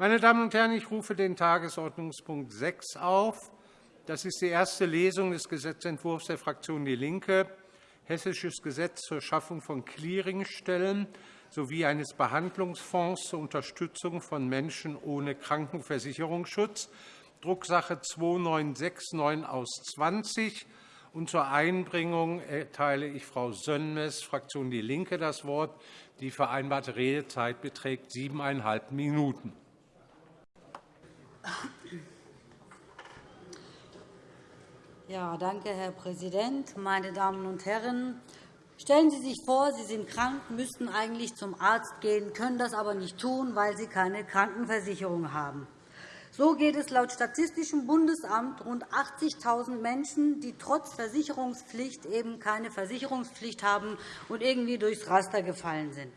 Meine Damen und Herren, ich rufe den Tagesordnungspunkt 6 auf. Das ist die erste Lesung des Gesetzentwurfs der Fraktion DIE LINKE, Hessisches Gesetz zur Schaffung von Clearingstellen sowie eines Behandlungsfonds zur Unterstützung von Menschen ohne Krankenversicherungsschutz, Drucksache 2969 aus 20. Und zur Einbringung erteile ich Frau Sönmez, Fraktion DIE LINKE, das Wort. Die vereinbarte Redezeit beträgt siebeneinhalb Minuten. Ja, danke, Herr Präsident, meine Damen und Herren! Stellen Sie sich vor, Sie sind krank, müssten eigentlich zum Arzt gehen, können das aber nicht tun, weil Sie keine Krankenversicherung haben. So geht es laut Statistischem Bundesamt rund 80.000 Menschen, die trotz Versicherungspflicht eben keine Versicherungspflicht haben und irgendwie durchs Raster gefallen sind.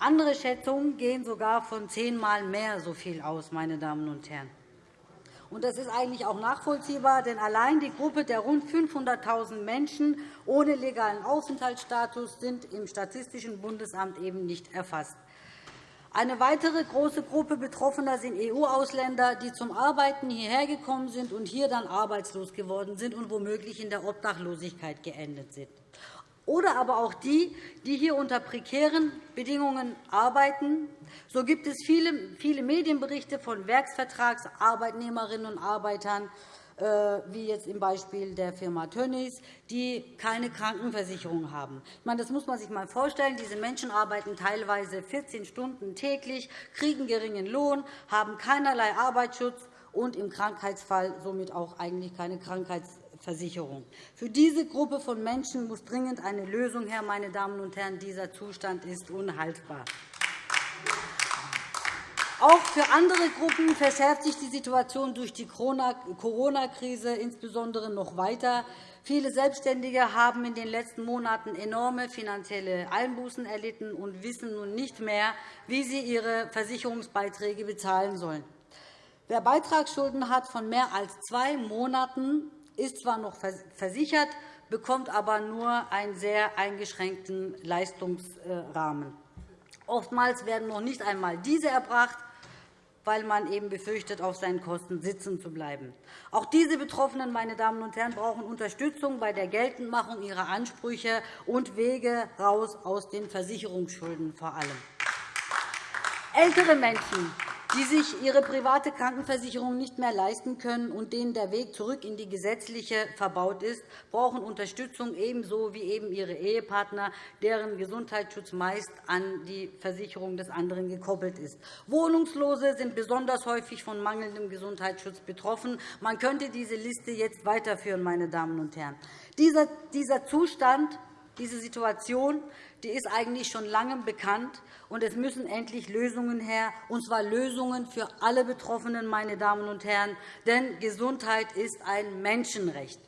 Andere Schätzungen gehen sogar von zehnmal mehr so viel aus. Meine Damen und Herren. Das ist eigentlich auch nachvollziehbar, denn allein die Gruppe der rund 500.000 Menschen ohne legalen Aufenthaltsstatus sind im Statistischen Bundesamt eben nicht erfasst. Eine weitere große Gruppe Betroffener sind EU-Ausländer, die zum Arbeiten hierher gekommen sind und hier dann arbeitslos geworden sind und womöglich in der Obdachlosigkeit geendet sind oder aber auch die, die hier unter prekären Bedingungen arbeiten. So gibt es viele, Medienberichte von Werksvertragsarbeitnehmerinnen und Arbeitern, äh, wie jetzt im Beispiel der Firma Tönnies, die keine Krankenversicherung haben. Ich meine, das muss man sich einmal vorstellen. Diese Menschen arbeiten teilweise 14 Stunden täglich, kriegen geringen Lohn, haben keinerlei Arbeitsschutz und im Krankheitsfall somit auch eigentlich keine Krankheits Versicherung. Für diese Gruppe von Menschen muss dringend eine Lösung her. Meine Damen und Herren. Dieser Zustand ist unhaltbar. Auch für andere Gruppen verschärft sich die Situation durch die Corona-Krise insbesondere noch weiter. Viele Selbstständige haben in den letzten Monaten enorme finanzielle Einbußen erlitten und wissen nun nicht mehr, wie sie ihre Versicherungsbeiträge bezahlen sollen. Wer Beitragsschulden hat von mehr als zwei Monaten, ist zwar noch versichert, bekommt aber nur einen sehr eingeschränkten Leistungsrahmen. Oftmals werden noch nicht einmal diese erbracht, weil man eben befürchtet, auf seinen Kosten sitzen zu bleiben. Auch diese Betroffenen meine Damen und Herren, brauchen Unterstützung bei der Geltendmachung ihrer Ansprüche und Wege raus aus den Versicherungsschulden vor allem. Ältere Menschen die sich ihre private Krankenversicherung nicht mehr leisten können und denen der Weg zurück in die gesetzliche verbaut ist, brauchen Unterstützung ebenso wie eben ihre Ehepartner, deren Gesundheitsschutz meist an die Versicherung des anderen gekoppelt ist. Wohnungslose sind besonders häufig von mangelndem Gesundheitsschutz betroffen. Man könnte diese Liste jetzt weiterführen. Meine Damen und Herren. Dieser Zustand diese Situation die ist eigentlich schon lange bekannt, und es müssen endlich Lösungen her, und zwar Lösungen für alle Betroffenen. Meine Damen und Herren, denn Gesundheit ist ein Menschenrecht.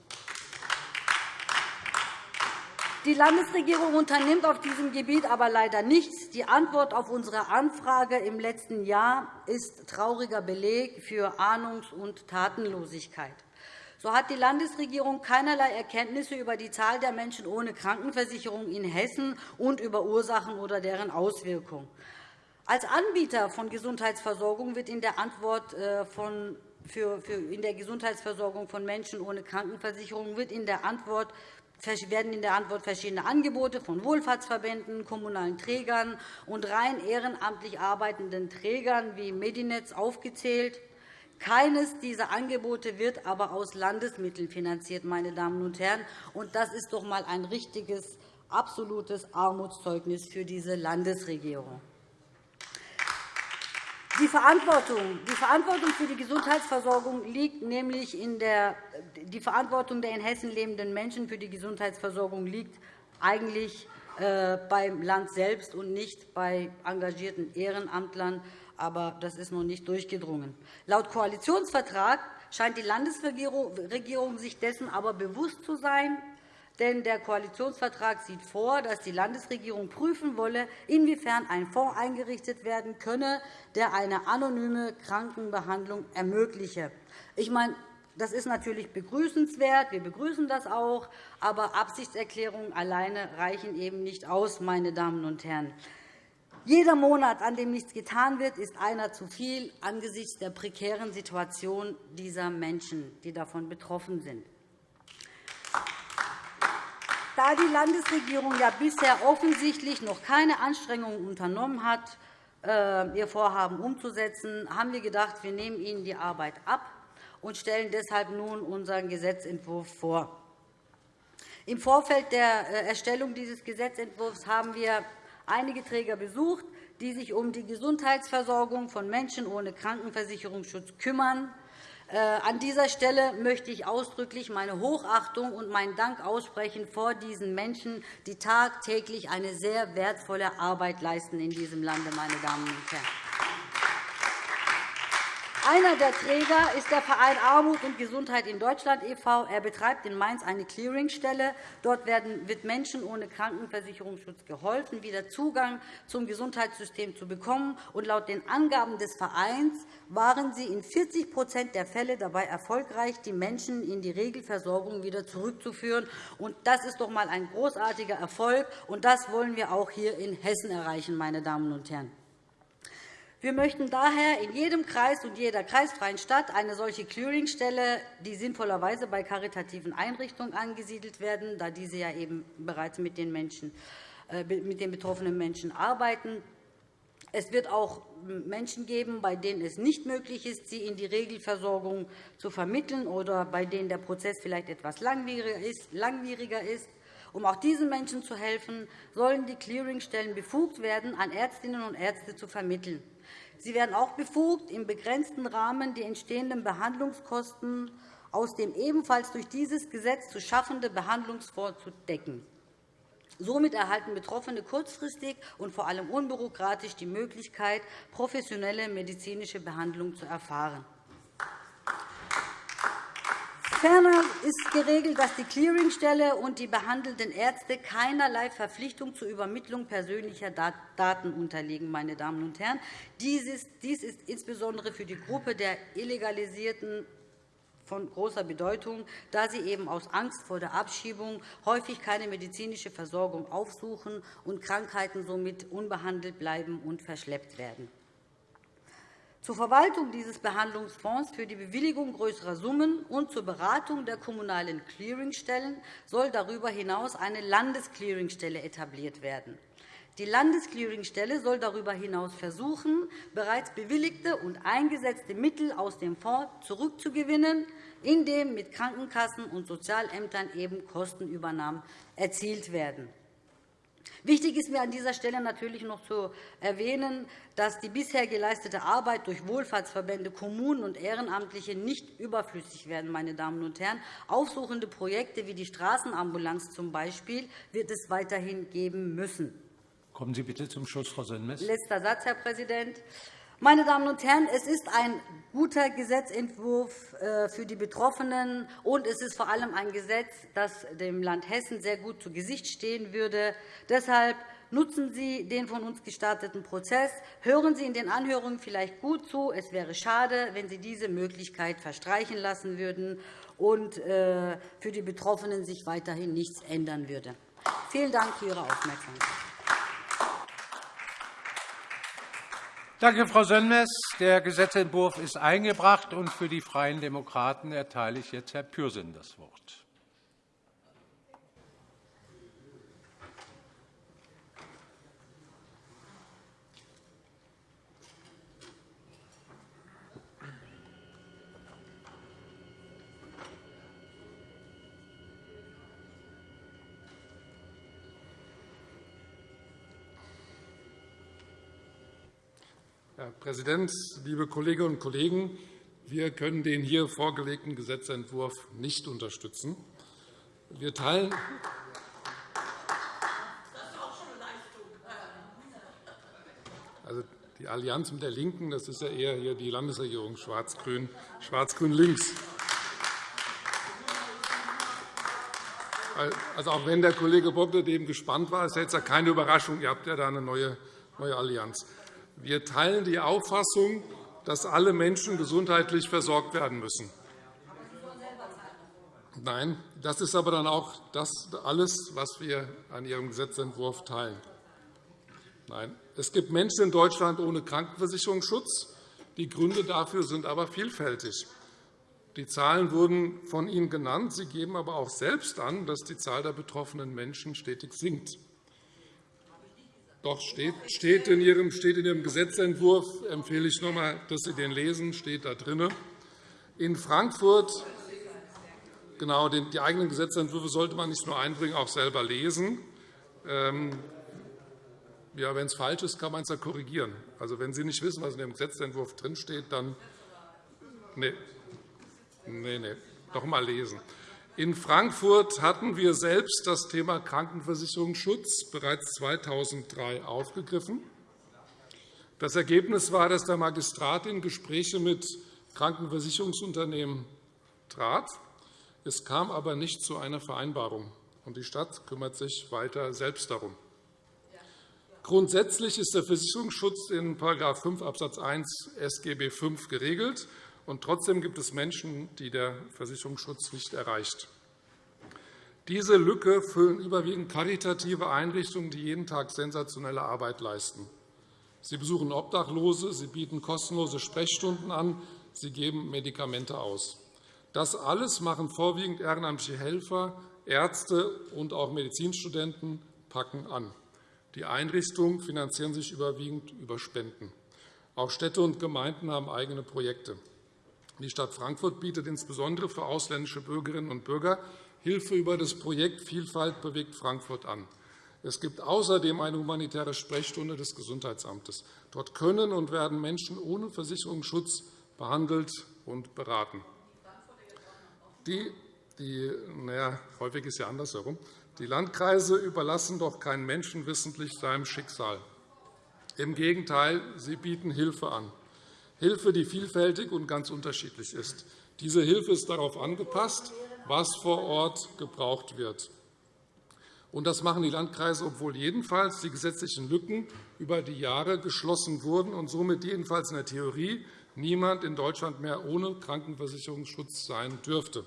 Die Landesregierung unternimmt auf diesem Gebiet aber leider nichts. Die Antwort auf unsere Anfrage im letzten Jahr ist trauriger Beleg für Ahnungs- und Tatenlosigkeit. So hat die Landesregierung keinerlei Erkenntnisse über die Zahl der Menschen ohne Krankenversicherung in Hessen und über Ursachen oder deren Auswirkungen. Als Anbieter von Gesundheitsversorgung wird in der Antwort äh, von in der Gesundheitsversorgung von Menschen ohne Krankenversicherung werden in der Antwort verschiedene Angebote von Wohlfahrtsverbänden, kommunalen Trägern und rein ehrenamtlich arbeitenden Trägern wie Medinetz aufgezählt. Keines dieser Angebote wird aber aus Landesmitteln finanziert. Meine Damen und Herren. Und das ist doch einmal ein richtiges, absolutes Armutszeugnis für diese Landesregierung. Die Verantwortung, die Verantwortung für die Gesundheitsversorgung liegt nämlich in der die Verantwortung der in Hessen lebenden Menschen für die Gesundheitsversorgung liegt eigentlich äh, beim Land selbst und nicht bei engagierten Ehrenamtlern aber das ist noch nicht durchgedrungen. Laut Koalitionsvertrag scheint die Landesregierung sich dessen aber bewusst zu sein, denn der Koalitionsvertrag sieht vor, dass die Landesregierung prüfen wolle, inwiefern ein Fonds eingerichtet werden könne, der eine anonyme Krankenbehandlung ermögliche. Ich meine, das ist natürlich begrüßenswert. Wir begrüßen das auch. Aber Absichtserklärungen alleine reichen eben nicht aus. Meine Damen und Herren. Jeder Monat, an dem nichts getan wird, ist einer zu viel angesichts der prekären Situation dieser Menschen, die davon betroffen sind. Da die Landesregierung ja bisher offensichtlich noch keine Anstrengungen unternommen hat, äh, ihr Vorhaben umzusetzen, haben wir gedacht, wir nehmen Ihnen die Arbeit ab und stellen deshalb nun unseren Gesetzentwurf vor. Im Vorfeld der äh, Erstellung dieses Gesetzentwurfs haben wir einige Träger besucht, die sich um die Gesundheitsversorgung von Menschen ohne Krankenversicherungsschutz kümmern. Äh, an dieser Stelle möchte ich ausdrücklich meine Hochachtung und meinen Dank aussprechen vor diesen Menschen, die tagtäglich eine sehr wertvolle Arbeit leisten in diesem Lande, meine Damen und Herren. Einer der Träger ist der Verein Armut und Gesundheit in Deutschland e.V. Er betreibt in Mainz eine Clearingstelle. Dort wird Menschen ohne Krankenversicherungsschutz geholfen, wieder Zugang zum Gesundheitssystem zu bekommen. laut den Angaben des Vereins waren sie in 40% der Fälle dabei erfolgreich, die Menschen in die Regelversorgung wieder zurückzuführen. Das ist doch einmal ein großartiger Erfolg, und das wollen wir auch hier in Hessen erreichen. Meine Damen und Herren. Wir möchten daher in jedem Kreis und jeder kreisfreien Stadt eine solche Clearingstelle, die sinnvollerweise bei karitativen Einrichtungen angesiedelt werden, da diese ja eben bereits mit den, Menschen, äh, mit den betroffenen Menschen arbeiten. Es wird auch Menschen geben, bei denen es nicht möglich ist, sie in die Regelversorgung zu vermitteln oder bei denen der Prozess vielleicht etwas langwieriger ist. Um auch diesen Menschen zu helfen, sollen die Clearingstellen befugt werden, an Ärztinnen und Ärzte zu vermitteln. Sie werden auch befugt, im begrenzten Rahmen die entstehenden Behandlungskosten aus dem ebenfalls durch dieses Gesetz zu schaffenden Behandlungsfonds zu decken. Somit erhalten Betroffene kurzfristig und vor allem unbürokratisch die Möglichkeit, professionelle medizinische Behandlung zu erfahren. Ferner ist geregelt, dass die Clearingstelle und die behandelnden Ärzte keinerlei Verpflichtung zur Übermittlung persönlicher Daten unterliegen. Meine Damen und Herren. Dies ist insbesondere für die Gruppe der Illegalisierten von großer Bedeutung, da sie eben aus Angst vor der Abschiebung häufig keine medizinische Versorgung aufsuchen und Krankheiten somit unbehandelt bleiben und verschleppt werden. Zur Verwaltung dieses Behandlungsfonds für die Bewilligung größerer Summen und zur Beratung der kommunalen Clearingstellen soll darüber hinaus eine Landesclearingstelle etabliert werden. Die Landesclearingstelle soll darüber hinaus versuchen, bereits bewilligte und eingesetzte Mittel aus dem Fonds zurückzugewinnen, indem mit Krankenkassen und Sozialämtern eben Kostenübernahmen erzielt werden. Wichtig ist mir an dieser Stelle natürlich noch zu erwähnen, dass die bisher geleistete Arbeit durch Wohlfahrtsverbände, Kommunen und Ehrenamtliche nicht überflüssig werden. Meine Damen und Herren. Aufsuchende Projekte wie die Straßenambulanz zum Beispiel wird es weiterhin geben müssen. Kommen Sie bitte zum Schluss, Frau Sönmez. Letzter Satz, Herr Präsident. Meine Damen und Herren, es ist ein guter Gesetzentwurf äh, für die Betroffenen, und es ist vor allem ein Gesetz, das dem Land Hessen sehr gut zu Gesicht stehen würde. Deshalb nutzen Sie den von uns gestarteten Prozess. Hören Sie in den Anhörungen vielleicht gut zu. Es wäre schade, wenn Sie diese Möglichkeit verstreichen lassen würden und äh, für die Betroffenen sich weiterhin nichts ändern würde. Vielen Dank für Ihre Aufmerksamkeit. Danke, Frau Sönmez. Der Gesetzentwurf ist eingebracht. und Für die Freien Demokraten erteile ich jetzt Herrn Pürsün das Wort. Herr Präsident, liebe Kolleginnen und Kollegen! Wir können den hier vorgelegten Gesetzentwurf nicht unterstützen. Wir teilen also die Allianz mit der LINKEN, das ist ja eher hier die Landesregierung Schwarz-Grün, Schwarz-Grün-Links. Also auch wenn der Kollege Bocklet dem gespannt war, ist jetzt keine Überraschung. Ihr habt ja da eine neue Allianz. Wir teilen die Auffassung, dass alle Menschen gesundheitlich versorgt werden müssen. Nein, das ist aber dann auch das alles, was wir an Ihrem Gesetzentwurf teilen. Nein, Es gibt Menschen in Deutschland ohne Krankenversicherungsschutz. Die Gründe dafür sind aber vielfältig. Die Zahlen wurden von Ihnen genannt. Sie geben aber auch selbst an, dass die Zahl der betroffenen Menschen stetig sinkt. Doch steht in Ihrem, steht in Ihrem Gesetzentwurf, empfehle ich noch einmal, dass Sie den lesen, steht da drin. In Frankfurt genau, die eigenen Gesetzentwürfe sollte man nicht nur einbringen, auch selber lesen. Ähm, ja, wenn es falsch ist, kann man es ja korrigieren. Also, wenn Sie nicht wissen, was in Ihrem Gesetzentwurf drinsteht, dann nee. Nee, nee. noch einmal lesen. In Frankfurt hatten wir selbst das Thema Krankenversicherungsschutz bereits 2003 aufgegriffen. Das Ergebnis war, dass der Magistrat in Gespräche mit Krankenversicherungsunternehmen trat. Es kam aber nicht zu einer Vereinbarung, und die Stadt kümmert sich weiter selbst darum. Grundsätzlich ist der Versicherungsschutz in § 5 Abs. 1 SGB V geregelt. Und trotzdem gibt es Menschen, die der Versicherungsschutz nicht erreicht. Diese Lücke füllen überwiegend karitative Einrichtungen, die jeden Tag sensationelle Arbeit leisten. Sie besuchen Obdachlose, sie bieten kostenlose Sprechstunden an, sie geben Medikamente aus. Das alles machen vorwiegend ehrenamtliche Helfer, Ärzte und auch Medizinstudenten packen an. Die Einrichtungen finanzieren sich überwiegend über Spenden. Auch Städte und Gemeinden haben eigene Projekte. Die Stadt Frankfurt bietet insbesondere für ausländische Bürgerinnen und Bürger Hilfe über das Projekt Vielfalt bewegt Frankfurt an. Es gibt außerdem eine humanitäre Sprechstunde des Gesundheitsamtes. Dort können und werden Menschen ohne Versicherungsschutz behandelt und beraten. Die, die, naja, häufig ist ja andersherum. Die Landkreise überlassen doch keinen Menschen wissentlich seinem Schicksal. Im Gegenteil, sie bieten Hilfe an. Hilfe, die vielfältig und ganz unterschiedlich ist. Diese Hilfe ist darauf angepasst, was vor Ort gebraucht wird. das machen die Landkreise, obwohl jedenfalls die gesetzlichen Lücken über die Jahre geschlossen wurden und somit jedenfalls in der Theorie niemand in Deutschland mehr ohne Krankenversicherungsschutz sein dürfte.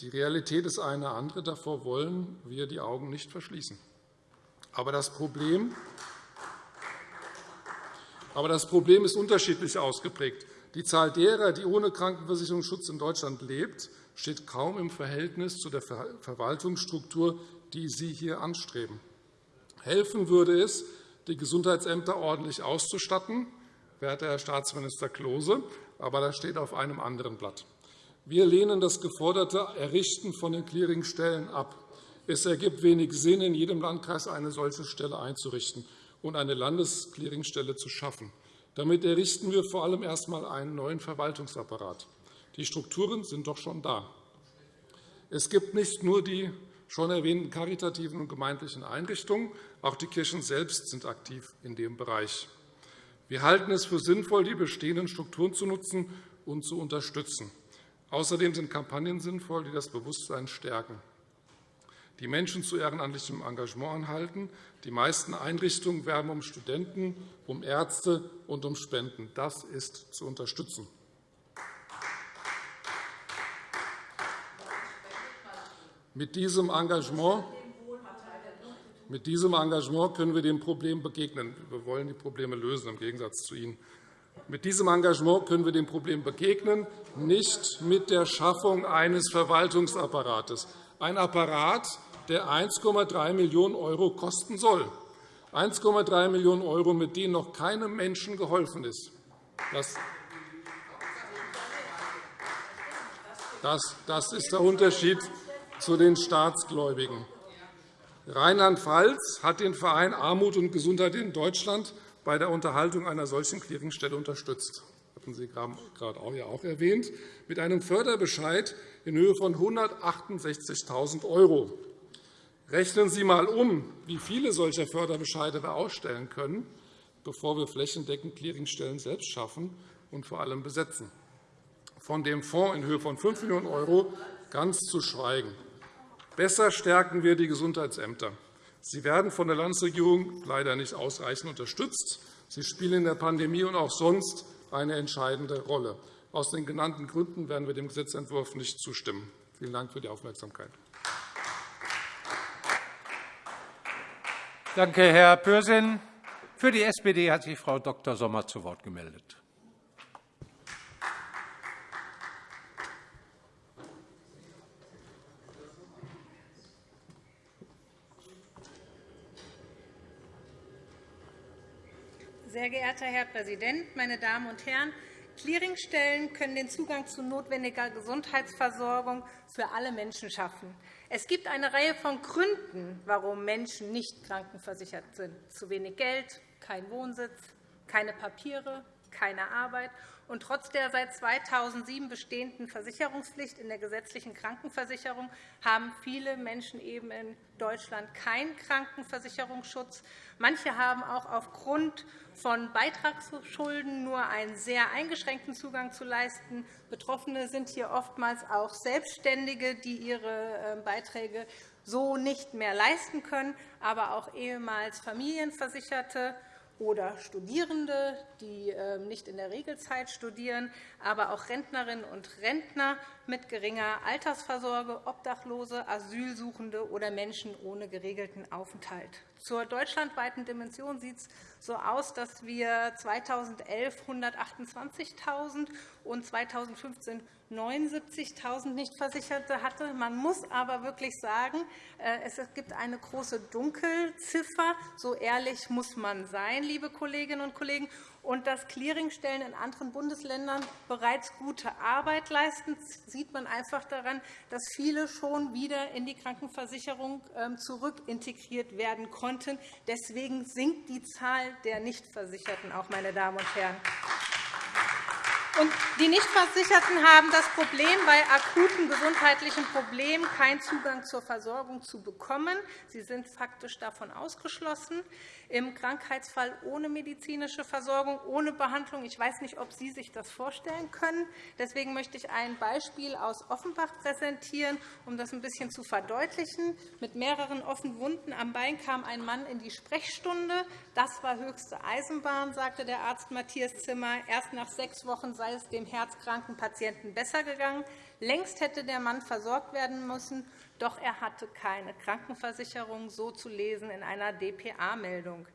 Die Realität ist eine andere. Davor wollen wir die Augen nicht verschließen. Aber das Problem aber das Problem ist unterschiedlich ausgeprägt. Die Zahl derer, die ohne Krankenversicherungsschutz in Deutschland lebt, steht kaum im Verhältnis zu der Verwaltungsstruktur, die Sie hier anstreben. Helfen würde es, die Gesundheitsämter ordentlich auszustatten, werter Herr Staatsminister Klose, aber das steht auf einem anderen Blatt. Wir lehnen das geforderte Errichten von den Clearingstellen ab. Es ergibt wenig Sinn, in jedem Landkreis eine solche Stelle einzurichten und eine Landesclearingstelle zu schaffen. Damit errichten wir vor allem erst einmal einen neuen Verwaltungsapparat. Die Strukturen sind doch schon da. Es gibt nicht nur die schon erwähnten karitativen und gemeindlichen Einrichtungen, auch die Kirchen selbst sind aktiv in dem Bereich. Wir halten es für sinnvoll, die bestehenden Strukturen zu nutzen und zu unterstützen. Außerdem sind Kampagnen sinnvoll, die das Bewusstsein stärken die Menschen zu ehrenamtlichem Engagement anhalten. Die meisten Einrichtungen werben um Studenten, um Ärzte und um Spenden. Das ist zu unterstützen. Mit diesem Engagement mit diesem Engagement können wir dem Problem begegnen. Wir wollen die Probleme lösen, im Gegensatz zu Ihnen. Mit diesem Engagement können wir dem Problem begegnen, nicht mit der Schaffung eines Verwaltungsapparates. Ein Apparat, der 1,3 Millionen € kosten soll. 1,3 Millionen €, mit denen noch keinem Menschen geholfen ist. Das ist der Unterschied zu den Staatsgläubigen. Rheinland-Pfalz hat den Verein Armut und Gesundheit in Deutschland bei der Unterhaltung einer solchen Clearingstelle unterstützt. Das hatten Sie gerade auch erwähnt, mit einem Förderbescheid in Höhe von 168.000 €. Rechnen Sie einmal um, wie viele solcher Förderbescheide wir ausstellen können, bevor wir flächendeckend Clearingstellen selbst schaffen und vor allem besetzen. Von dem Fonds in Höhe von 5 Millionen € ganz zu schweigen. Besser stärken wir die Gesundheitsämter. Sie werden von der Landesregierung leider nicht ausreichend unterstützt. Sie spielen in der Pandemie und auch sonst eine entscheidende Rolle. Aus den genannten Gründen werden wir dem Gesetzentwurf nicht zustimmen. Vielen Dank für die Aufmerksamkeit. Danke, Herr Pürsün. Für die SPD hat sich Frau Dr. Sommer zu Wort gemeldet. Sehr geehrter Herr Präsident, meine Damen und Herren! Clearingstellen können den Zugang zu notwendiger Gesundheitsversorgung für alle Menschen schaffen. Es gibt eine Reihe von Gründen, warum Menschen nicht krankenversichert sind. Zu wenig Geld, kein Wohnsitz, keine Papiere, keine Arbeit. Und trotz der seit 2007 bestehenden Versicherungspflicht in der gesetzlichen Krankenversicherung haben viele Menschen eben in Deutschland keinen Krankenversicherungsschutz. Manche haben auch aufgrund von Beitragsschulden nur einen sehr eingeschränkten Zugang zu leisten. Betroffene sind hier oftmals auch Selbstständige, die ihre ähm, Beiträge so nicht mehr leisten können, aber auch ehemals Familienversicherte oder Studierende, die ähm, nicht in der Regelzeit studieren, aber auch Rentnerinnen und Rentner mit geringer Altersvorsorge, Obdachlose, Asylsuchende oder Menschen ohne geregelten Aufenthalt. Zur deutschlandweiten Dimension sieht es so aus, dass wir 2011 128.000 und 2015 79.000 Nichtversicherte hatte. Man muss aber wirklich sagen, äh, es gibt eine große Dunkelziffer. So ehrlich muss man sein, liebe Kolleginnen und Kollegen. Und dass Clearingstellen in anderen Bundesländern bereits gute Arbeit leisten, sieht man einfach daran, dass viele schon wieder in die Krankenversicherung ähm, zurückintegriert werden konnten. Deswegen sinkt die Zahl der Nichtversicherten auch, meine Damen und Herren. Und die Nichtversicherten haben das Problem, bei akuten gesundheitlichen Problemen keinen Zugang zur Versorgung zu bekommen. Sie sind faktisch davon ausgeschlossen. Im Krankheitsfall ohne medizinische Versorgung, ohne Behandlung. Ich weiß nicht, ob Sie sich das vorstellen können. Deswegen möchte ich ein Beispiel aus Offenbach präsentieren, um das ein bisschen zu verdeutlichen. Mit mehreren offenen Wunden am Bein kam ein Mann in die Sprechstunde. Das war höchste Eisenbahn, sagte der Arzt Matthias Zimmer. Erst nach sechs Wochen sei es dem herzkranken Patienten besser gegangen. Längst hätte der Mann versorgt werden müssen, doch er hatte keine Krankenversicherung, so zu lesen in einer dpa-Meldung.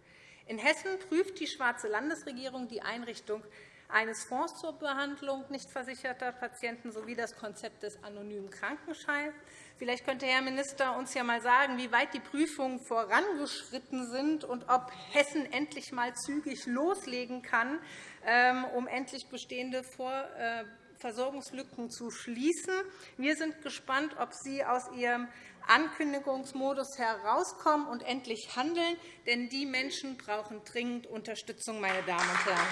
In Hessen prüft die Schwarze Landesregierung die Einrichtung eines Fonds zur Behandlung nicht versicherter Patienten sowie das Konzept des anonymen Krankenscheins. Vielleicht könnte Herr Minister uns ja einmal sagen, wie weit die Prüfungen vorangeschritten sind und ob Hessen endlich einmal zügig loslegen kann, um endlich bestehende äh, Versorgungslücken zu schließen. Wir sind gespannt, ob Sie aus Ihrem Ankündigungsmodus herauskommen und endlich handeln. Denn die Menschen brauchen dringend Unterstützung, meine Damen und Herren.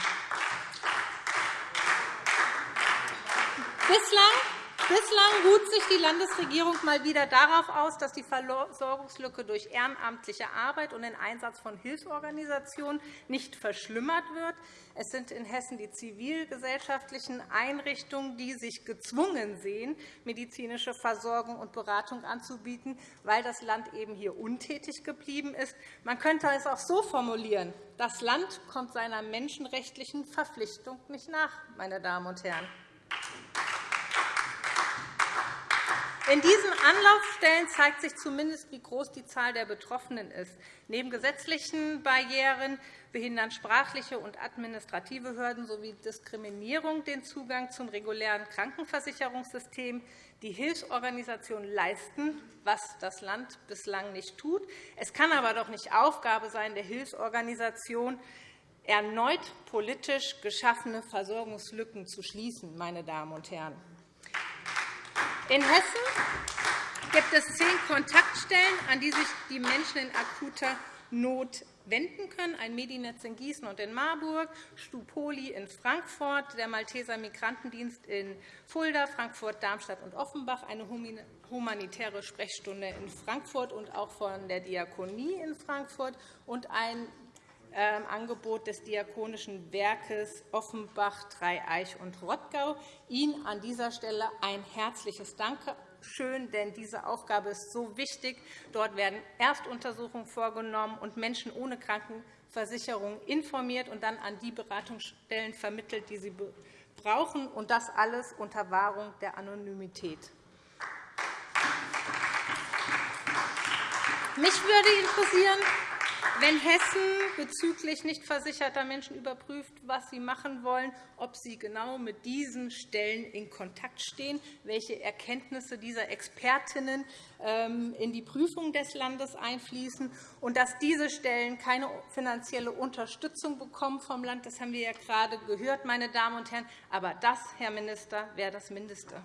Bislang Bislang ruht sich die Landesregierung mal wieder darauf aus, dass die Versorgungslücke durch ehrenamtliche Arbeit und den Einsatz von Hilfsorganisationen nicht verschlimmert wird. Es sind in Hessen die zivilgesellschaftlichen Einrichtungen, die sich gezwungen sehen, medizinische Versorgung und Beratung anzubieten, weil das Land eben hier untätig geblieben ist. Man könnte es auch so formulieren. Das Land kommt seiner menschenrechtlichen Verpflichtung nicht nach, meine Damen und Herren. In diesen Anlaufstellen zeigt sich zumindest, wie groß die Zahl der Betroffenen ist. Neben gesetzlichen Barrieren behindern sprachliche und administrative Hürden sowie Diskriminierung den Zugang zum regulären Krankenversicherungssystem. Die Hilfsorganisationen leisten, was das Land bislang nicht tut. Es kann aber doch nicht Aufgabe sein der Hilfsorganisation, erneut politisch geschaffene Versorgungslücken zu schließen. Meine Damen und Herren. In Hessen gibt es zehn Kontaktstellen, an die sich die Menschen in akuter Not wenden können. Ein Medinetz in Gießen und in Marburg, Stupoli in Frankfurt, der Malteser Migrantendienst in Fulda, Frankfurt, Darmstadt und Offenbach, eine humanitäre Sprechstunde in Frankfurt und auch von der Diakonie in Frankfurt und ein Angebot des Diakonischen Werkes Offenbach, Dreieich und Rottgau. Ihnen an dieser Stelle ein herzliches Dankeschön, denn diese Aufgabe ist so wichtig. Dort werden Erstuntersuchungen vorgenommen und Menschen ohne Krankenversicherung informiert und dann an die Beratungsstellen vermittelt, die sie brauchen, und das alles unter Wahrung der Anonymität. Mich würde interessieren, wenn Hessen bezüglich nicht versicherter Menschen überprüft, was sie machen wollen, ob sie genau mit diesen Stellen in Kontakt stehen, welche Erkenntnisse dieser Expertinnen ähm, in die Prüfung des Landes einfließen und dass diese Stellen keine finanzielle Unterstützung bekommen vom Land. Das haben wir ja gerade gehört, meine Damen und Herren. Aber das, Herr Minister, wäre das Mindeste.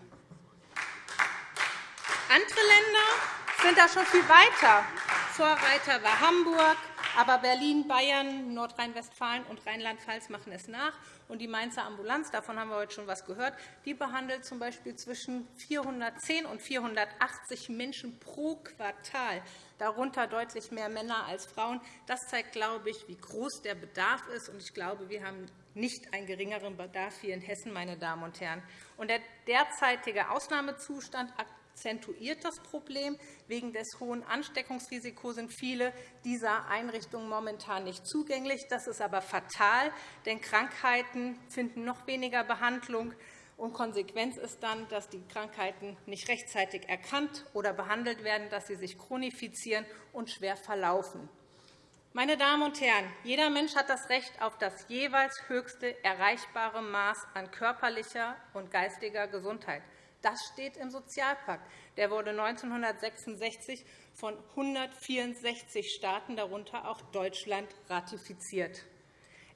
Andere Länder sind da schon viel weiter. Vorreiter war Hamburg, aber Berlin, Bayern, Nordrhein-Westfalen und Rheinland-Pfalz machen es nach. Und die Mainzer Ambulanz, davon haben wir heute schon etwas gehört, die behandelt z. B. zwischen 410 und 480 Menschen pro Quartal, darunter deutlich mehr Männer als Frauen. Das zeigt, glaube ich, wie groß der Bedarf ist. Und ich glaube, wir haben nicht einen geringeren Bedarf hier in Hessen, meine Damen und Herren. Und der derzeitige Ausnahmezustand akzentuiert das Problem. Wegen des hohen Ansteckungsrisikos sind viele dieser Einrichtungen momentan nicht zugänglich. Das ist aber fatal, denn Krankheiten finden noch weniger Behandlung. Und Konsequenz ist dann, dass die Krankheiten nicht rechtzeitig erkannt oder behandelt werden, dass sie sich chronifizieren und schwer verlaufen. Meine Damen und Herren, jeder Mensch hat das Recht auf das jeweils höchste erreichbare Maß an körperlicher und geistiger Gesundheit. Das steht im Sozialpakt. Der wurde 1966 von 164 Staaten, darunter auch Deutschland, ratifiziert.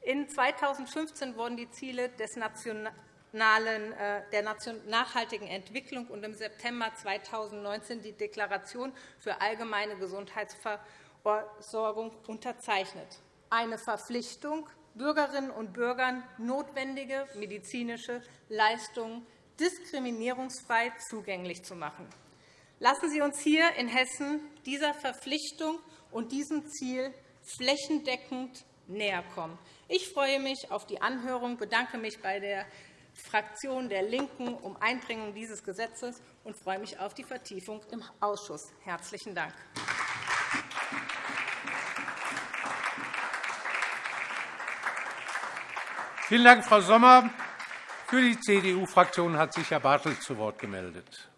In 2015 wurden die Ziele des nationalen, äh, der nachhaltigen Entwicklung und im September 2019 die Deklaration für allgemeine Gesundheitsversorgung unterzeichnet. Eine Verpflichtung, Bürgerinnen und Bürgern notwendige medizinische Leistungen diskriminierungsfrei zugänglich zu machen. Lassen Sie uns hier in Hessen dieser Verpflichtung und diesem Ziel flächendeckend näherkommen. Ich freue mich auf die Anhörung, bedanke mich bei der Fraktion der LINKEN um Einbringung dieses Gesetzes und freue mich auf die Vertiefung im Ausschuss. – Herzlichen Dank. Vielen Dank, Frau Sommer. Für die CDU-Fraktion hat sich Herr Bartelt zu Wort gemeldet.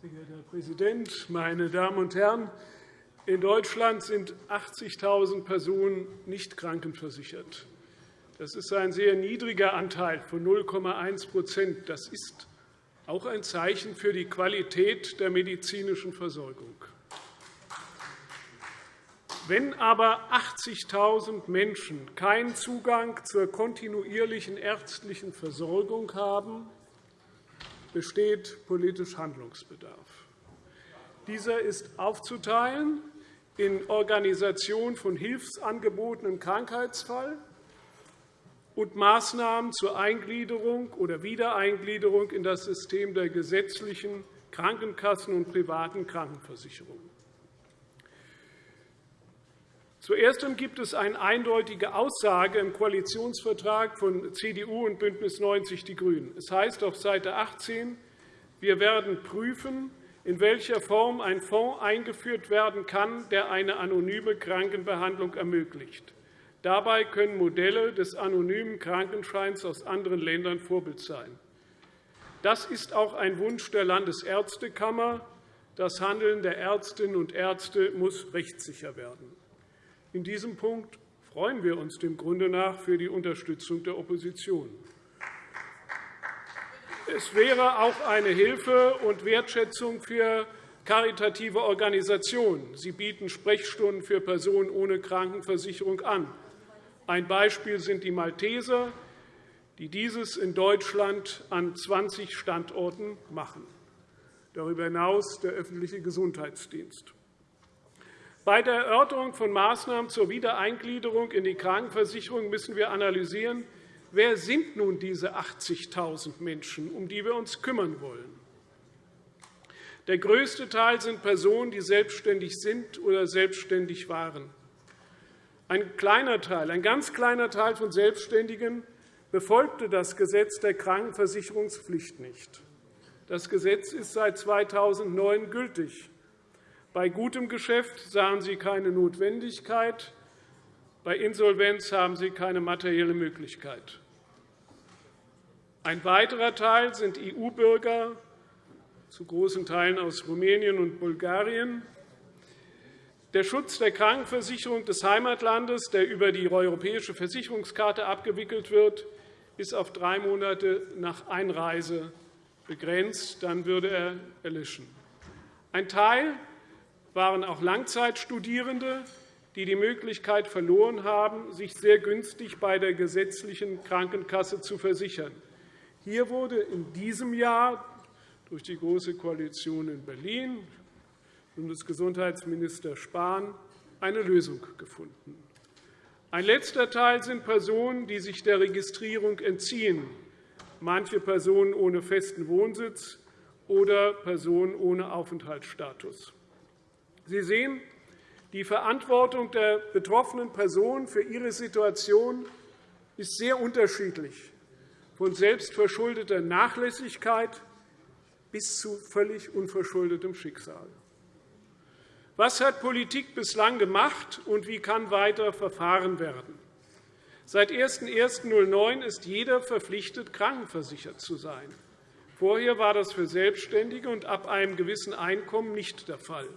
Sehr geehrter Herr Präsident, meine Damen und Herren! In Deutschland sind 80.000 Personen nicht krankenversichert. Das ist ein sehr niedriger Anteil von 0,1% Das ist auch ein Zeichen für die Qualität der medizinischen Versorgung. Wenn aber 80.000 Menschen keinen Zugang zur kontinuierlichen ärztlichen Versorgung haben, besteht politisch Handlungsbedarf. Dieser ist aufzuteilen in Organisation von Hilfsangeboten im Krankheitsfall, und Maßnahmen zur Eingliederung oder Wiedereingliederung in das System der gesetzlichen Krankenkassen und privaten Krankenversicherungen. Zuerst gibt es eine eindeutige Aussage im Koalitionsvertrag von CDU und BÜNDNIS 90 die GRÜNEN. Es heißt auf Seite 18, wir werden prüfen, in welcher Form ein Fonds eingeführt werden kann, der eine anonyme Krankenbehandlung ermöglicht. Dabei können Modelle des anonymen Krankenscheins aus anderen Ländern Vorbild sein. Das ist auch ein Wunsch der Landesärztekammer. Das Handeln der Ärztinnen und Ärzte muss rechtssicher werden. In diesem Punkt freuen wir uns dem Grunde nach für die Unterstützung der Opposition. Es wäre auch eine Hilfe und Wertschätzung für karitative Organisationen. Sie bieten Sprechstunden für Personen ohne Krankenversicherung an. Ein Beispiel sind die Malteser, die dieses in Deutschland an 20 Standorten machen. Darüber hinaus der öffentliche Gesundheitsdienst. Bei der Erörterung von Maßnahmen zur Wiedereingliederung in die Krankenversicherung müssen wir analysieren, wer sind nun diese 80.000 Menschen, um die wir uns kümmern wollen. Der größte Teil sind Personen, die selbstständig sind oder selbstständig waren. Ein kleiner Teil, ein ganz kleiner Teil von Selbstständigen befolgte das Gesetz der Krankenversicherungspflicht nicht. Das Gesetz ist seit 2009 gültig. Bei gutem Geschäft sahen Sie keine Notwendigkeit. Bei Insolvenz haben Sie keine materielle Möglichkeit. Ein weiterer Teil sind EU-Bürger, zu großen Teilen aus Rumänien und Bulgarien. Der Schutz der Krankenversicherung des Heimatlandes, der über die europäische Versicherungskarte abgewickelt wird, ist auf drei Monate nach Einreise begrenzt. Dann würde er erlischen. Ein Teil waren auch Langzeitstudierende, die die Möglichkeit verloren haben, sich sehr günstig bei der gesetzlichen Krankenkasse zu versichern. Hier wurde in diesem Jahr durch die Große Koalition in Berlin, Bundesgesundheitsminister Spahn, eine Lösung gefunden. Ein letzter Teil sind Personen, die sich der Registrierung entziehen, manche Personen ohne festen Wohnsitz oder Personen ohne Aufenthaltsstatus. Sie sehen, die Verantwortung der betroffenen Person für ihre Situation ist sehr unterschiedlich, von selbstverschuldeter Nachlässigkeit bis zu völlig unverschuldetem Schicksal. Was hat Politik bislang gemacht, und wie kann weiter verfahren werden? Seit 01.01.2009 ist jeder verpflichtet, krankenversichert zu sein. Vorher war das für Selbstständige und ab einem gewissen Einkommen nicht der Fall.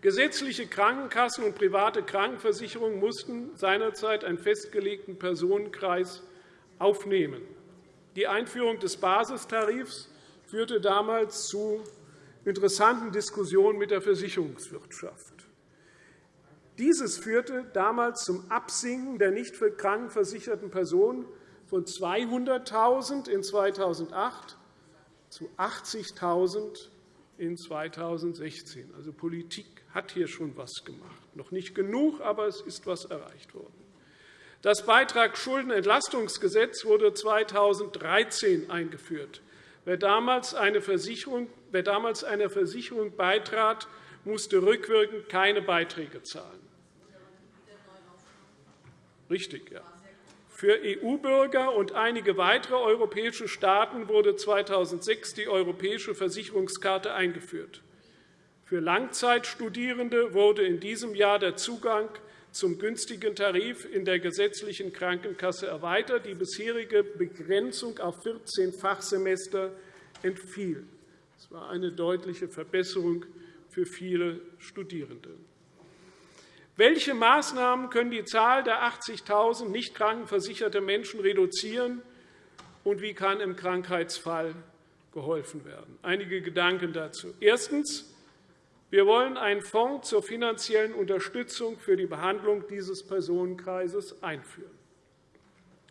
Gesetzliche Krankenkassen und private Krankenversicherungen mussten seinerzeit einen festgelegten Personenkreis aufnehmen. Die Einführung des Basistarifs führte damals zu interessanten Diskussionen mit der Versicherungswirtschaft. Dieses führte damals zum Absinken der nicht krankenversicherten Personen von 200.000 in 2008 zu 80.000 in 2016. Also Politik hat hier schon etwas gemacht. Noch nicht genug, aber es ist etwas erreicht worden. Das Beitragsschuldenentlastungsgesetz wurde 2013 eingeführt. Wer damals, eine Versicherung, wer damals einer Versicherung beitrat, musste rückwirkend keine Beiträge zahlen. Richtig, ja. Für EU-Bürger und einige weitere europäische Staaten wurde 2006 die europäische Versicherungskarte eingeführt. Für Langzeitstudierende wurde in diesem Jahr der Zugang zum günstigen Tarif in der gesetzlichen Krankenkasse erweitert. Die bisherige Begrenzung auf 14 Fachsemester entfiel. Das war eine deutliche Verbesserung für viele Studierende. Welche Maßnahmen können die Zahl der 80.000 nicht krankenversicherte Menschen reduzieren, und wie kann im Krankheitsfall geholfen werden? Einige Gedanken dazu. Erstens. Wir wollen einen Fonds zur finanziellen Unterstützung für die Behandlung dieses Personenkreises einführen.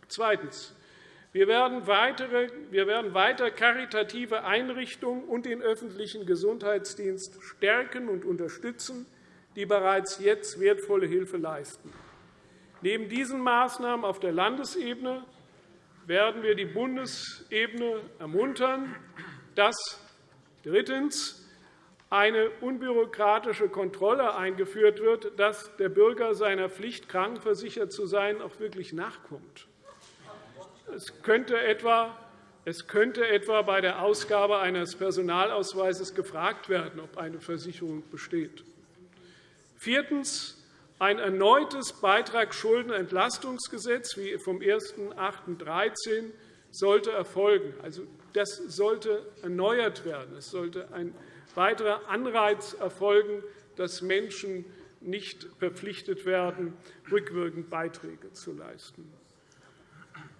Zweitens. Wir werden, weiter karitative Einrichtungen und den öffentlichen Gesundheitsdienst stärken und unterstützen, die bereits jetzt wertvolle Hilfe leisten. Neben diesen Maßnahmen auf der Landesebene werden wir die Bundesebene ermuntern, dass drittens eine unbürokratische Kontrolle eingeführt wird, dass der Bürger seiner Pflicht, krankenversichert zu sein, auch wirklich nachkommt. Es könnte etwa es könnte etwa bei der Ausgabe eines Personalausweises gefragt werden, ob eine Versicherung besteht. Viertens. Ein erneutes Beitragsschuldenentlastungsgesetz wie vom 01.08.2013 sollte erfolgen. Also, das sollte erneuert werden. Es sollte ein weiterer Anreiz erfolgen, dass Menschen nicht verpflichtet werden, rückwirkend Beiträge zu leisten.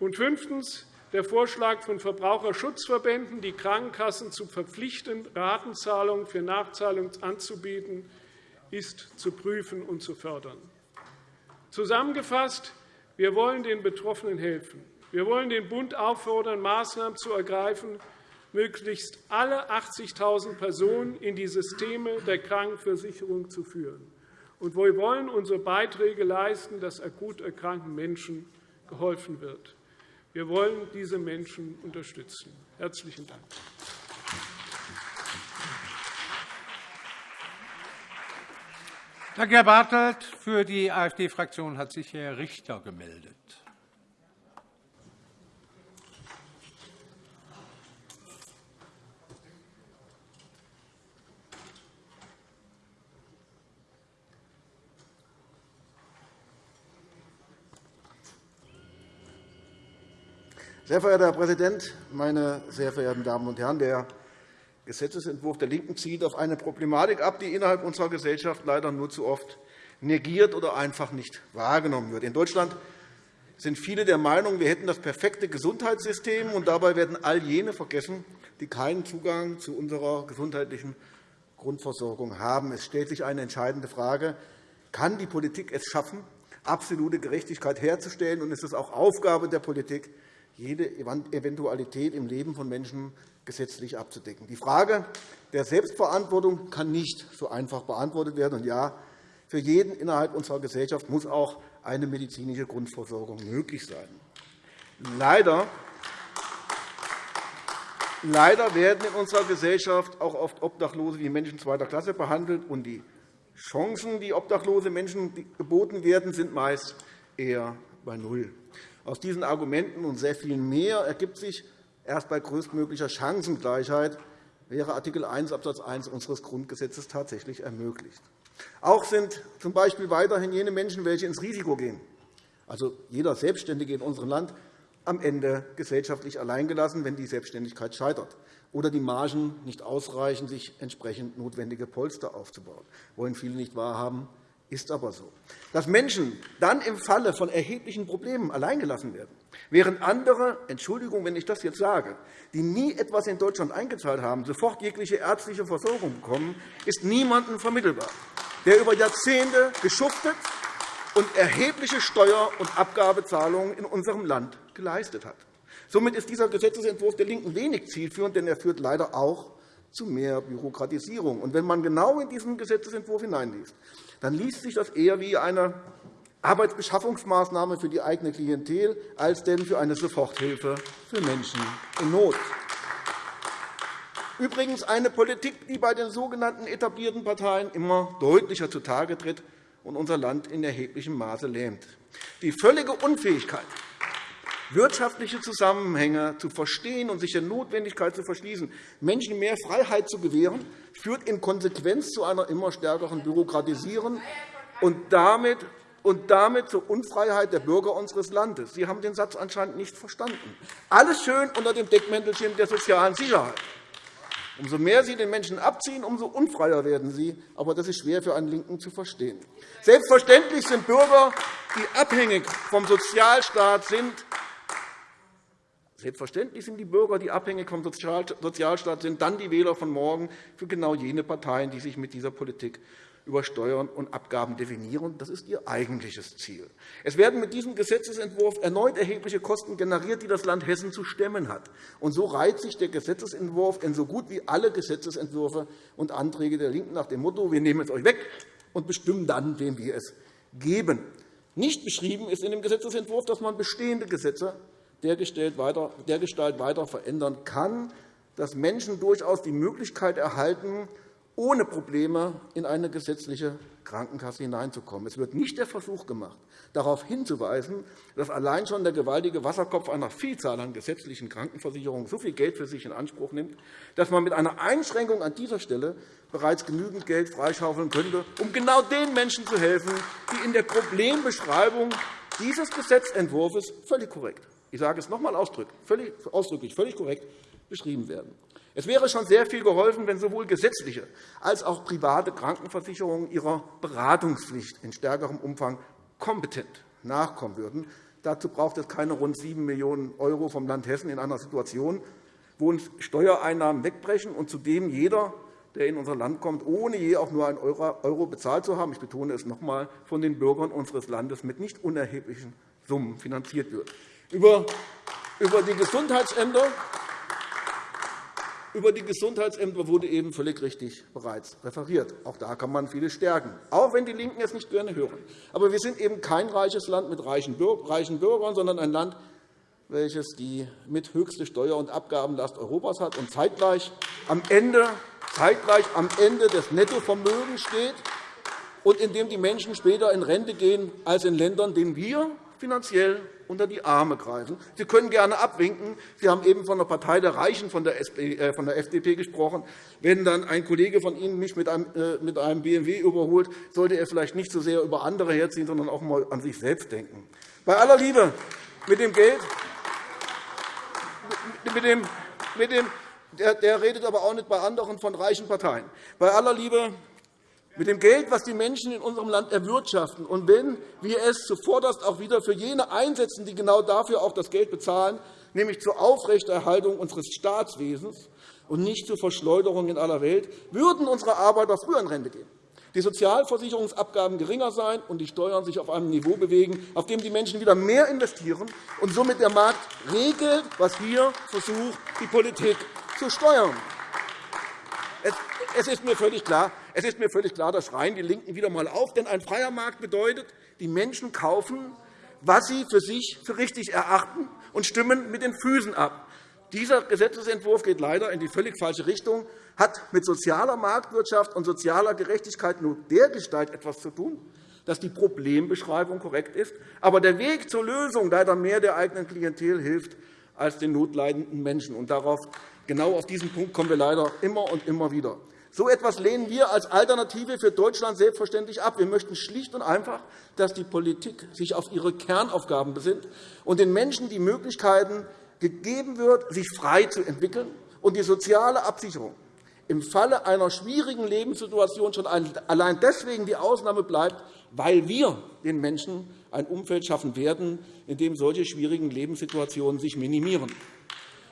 Und fünftens. Der Vorschlag von Verbraucherschutzverbänden, die Krankenkassen zu verpflichten, Ratenzahlungen für Nachzahlungen anzubieten, ist zu prüfen und zu fördern. Zusammengefasst. Wir wollen den Betroffenen helfen. Wir wollen den Bund auffordern, Maßnahmen zu ergreifen, möglichst alle 80.000 Personen in die Systeme der Krankenversicherung zu führen. Und wir wollen unsere Beiträge leisten, dass akut erkrankten Menschen geholfen wird. Wir wollen diese Menschen unterstützen. – Herzlichen Dank. Danke, Herr Bartelt. Für die AfD-Fraktion hat sich Herr Richter gemeldet. Sehr verehrter Herr Präsident, meine sehr verehrten Damen und Herren! Der Gesetzentwurf der LINKEN zielt auf eine Problematik ab, die innerhalb unserer Gesellschaft leider nur zu oft negiert oder einfach nicht wahrgenommen wird. In Deutschland sind viele der Meinung, wir hätten das perfekte Gesundheitssystem, und dabei werden all jene vergessen, die keinen Zugang zu unserer gesundheitlichen Grundversorgung haben. Es stellt sich eine entscheidende Frage. Kann die Politik es schaffen, absolute Gerechtigkeit herzustellen? Und ist es auch Aufgabe der Politik, jede Eventualität im Leben von Menschen gesetzlich abzudecken? Die Frage der Selbstverantwortung kann nicht so einfach beantwortet werden. Und ja, für jeden innerhalb unserer Gesellschaft muss auch eine medizinische Grundversorgung möglich sein. Leider Leider werden in unserer Gesellschaft auch oft Obdachlose wie Menschen zweiter Klasse behandelt, und die Chancen, die obdachlose Menschen geboten werden, sind meist eher bei Null. Aus diesen Argumenten und sehr viel mehr ergibt sich erst bei größtmöglicher Chancengleichheit wäre Art. 1 Abs. 1 unseres Grundgesetzes tatsächlich ermöglicht. Auch sind z. B. weiterhin jene Menschen, welche ins Risiko gehen, also jeder Selbstständige in unserem Land, am Ende gesellschaftlich alleingelassen, wenn die Selbstständigkeit scheitert oder die Margen nicht ausreichen, sich entsprechend notwendige Polster aufzubauen. Wollen viele nicht wahrhaben, ist aber so. Dass Menschen dann im Falle von erheblichen Problemen alleingelassen werden, während andere, Entschuldigung, wenn ich das jetzt sage, die nie etwas in Deutschland eingezahlt haben, sofort jegliche ärztliche Versorgung bekommen, ist niemandem vermittelbar, der über Jahrzehnte geschuftet und erhebliche Steuer- und Abgabezahlungen in unserem Land geleistet hat. Somit ist dieser Gesetzentwurf der LINKEN wenig zielführend, denn er führt leider auch zu mehr Bürokratisierung. Und wenn man genau in diesen Gesetzentwurf hineinliest, dann liest sich das eher wie eine Arbeitsbeschaffungsmaßnahme für die eigene Klientel als denn für eine Soforthilfe für Menschen in Not. Übrigens eine Politik, die bei den sogenannten etablierten Parteien immer deutlicher zutage tritt und unser Land in erheblichem Maße lähmt. Die völlige Unfähigkeit, wirtschaftliche Zusammenhänge zu verstehen und sich der Notwendigkeit zu verschließen, Menschen mehr Freiheit zu gewähren, führt in Konsequenz zu einer immer stärkeren Bürokratisierung und damit und damit zur Unfreiheit der Bürger unseres Landes. Sie haben den Satz anscheinend nicht verstanden. Alles schön unter dem Deckmäntelchen der sozialen Sicherheit. Umso mehr Sie den Menschen abziehen, umso unfreier werden sie. Aber das ist schwer für einen LINKEN zu verstehen. Selbstverständlich sind Bürger, die abhängig vom Sozialstaat sind, Selbstverständlich sind die Bürger, die abhängig vom Sozialstaat sind, dann die Wähler von morgen für genau jene Parteien, die sich mit dieser Politik über Steuern und Abgaben definieren. Das ist ihr eigentliches Ziel. Es werden mit diesem Gesetzentwurf erneut erhebliche Kosten generiert, die das Land Hessen zu stemmen hat. Und so reiht sich der Gesetzentwurf in so gut wie alle Gesetzentwürfe und Anträge der LINKEN nach dem Motto, wir nehmen es euch weg und bestimmen dann, wem wir es geben. Nicht beschrieben ist in dem Gesetzentwurf, dass man bestehende Gesetze dergestalt weiter verändern kann, dass Menschen durchaus die Möglichkeit erhalten, ohne Probleme in eine gesetzliche Krankenkasse hineinzukommen. Es wird nicht der Versuch gemacht, darauf hinzuweisen, dass allein schon der gewaltige Wasserkopf einer Vielzahl an gesetzlichen Krankenversicherungen so viel Geld für sich in Anspruch nimmt, dass man mit einer Einschränkung an dieser Stelle bereits genügend Geld freischaufeln könnte, um genau den Menschen zu helfen, die in der Problembeschreibung dieses Gesetzentwurfs völlig korrekt ich sage es noch einmal ausdrücklich, völlig korrekt beschrieben werden. Es wäre schon sehr viel geholfen, wenn sowohl gesetzliche als auch private Krankenversicherungen ihrer Beratungspflicht in stärkerem Umfang kompetent nachkommen würden. Dazu braucht es keine rund 7 Millionen € vom Land Hessen in einer Situation, wo uns Steuereinnahmen wegbrechen und zudem jeder, der in unser Land kommt, ohne je auch nur einen Euro bezahlt zu haben, ich betone es noch einmal, von den Bürgern unseres Landes mit nicht unerheblichen Summen finanziert wird. Über die Gesundheitsämter über die Gesundheitsämter wurde eben völlig richtig bereits referiert. Auch da kann man vieles stärken, auch wenn die LINKEN es nicht gerne hören. Aber wir sind eben kein reiches Land mit reichen Bürgern, sondern ein Land, welches die mit höchste Steuer- und Abgabenlast Europas hat und zeitgleich am Ende, zeitgleich am Ende des Nettovermögens steht und in dem die Menschen später in Rente gehen als in Ländern, denen wir finanziell unter die Arme greifen. Sie können gerne abwinken. Sie haben eben von der Partei der Reichen, von der, äh, FDP gesprochen. Wenn dann ein Kollege von Ihnen mich mit einem, äh, BMW überholt, sollte er vielleicht nicht so sehr über andere herziehen, sondern auch einmal an sich selbst denken. Bei aller Liebe mit dem Geld mit dem, mit dem, der, der redet aber auch nicht bei anderen von reichen Parteien. Bei aller Liebe, mit dem Geld, das die Menschen in unserem Land erwirtschaften, und wenn wir es zuvorderst auch wieder für jene einsetzen, die genau dafür auch das Geld bezahlen, nämlich zur Aufrechterhaltung unseres Staatswesens und nicht zur Verschleuderung in aller Welt, würden unsere Arbeiter früher in Rente gehen die Sozialversicherungsabgaben geringer sein und die Steuern sich auf einem Niveau bewegen, auf dem die Menschen wieder mehr investieren und somit der Markt regelt, was hier versucht, die Politik zu steuern. Es ist mir völlig klar, es ist mir völlig klar, das schreien die LINKEN wieder einmal auf. Denn ein freier Markt bedeutet, die Menschen kaufen, was sie für sich für richtig erachten, und stimmen mit den Füßen ab. Dieser Gesetzentwurf geht leider in die völlig falsche Richtung, hat mit sozialer Marktwirtschaft und sozialer Gerechtigkeit nur dergestalt etwas zu tun, dass die Problembeschreibung korrekt ist, aber der Weg zur Lösung leider mehr der eigenen Klientel hilft als den notleidenden Menschen. Und darauf, genau auf diesen Punkt kommen wir leider immer und immer wieder. So etwas lehnen wir als Alternative für Deutschland selbstverständlich ab. Wir möchten schlicht und einfach, dass die Politik sich auf ihre Kernaufgaben besinnt und den Menschen die Möglichkeiten gegeben wird, sich frei zu entwickeln und die soziale Absicherung im Falle einer schwierigen Lebenssituation schon allein deswegen die Ausnahme bleibt, weil wir den Menschen ein Umfeld schaffen werden, in dem solche schwierigen Lebenssituationen sich minimieren.